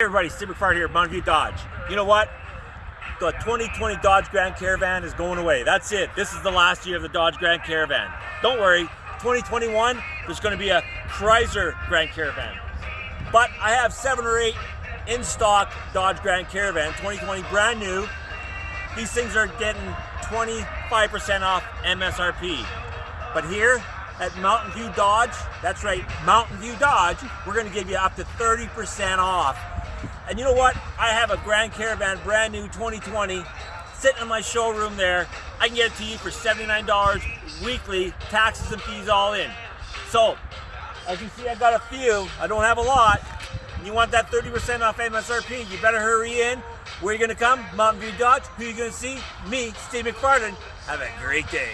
Hey everybody, Steve McFarland here, at Mountain View Dodge. You know what? The 2020 Dodge Grand Caravan is going away. That's it. This is the last year of the Dodge Grand Caravan. Don't worry, 2021, there's going to be a Chrysler Grand Caravan. But I have seven or eight in stock Dodge Grand Caravan, 2020 brand new. These things are getting 25% off MSRP. But here at Mountain View Dodge, that's right, Mountain View Dodge, we're going to give you up to 30% off and you know what? I have a Grand Caravan, brand new 2020, sitting in my showroom there. I can get it to you for $79 weekly, taxes and fees all in. So, as you see, I've got a few. I don't have a lot. You want that 30% off MSRP, you better hurry in. Where you going to come? Mountain View Dodge. Who you to see? Me, Steve McFarland. Have a great day.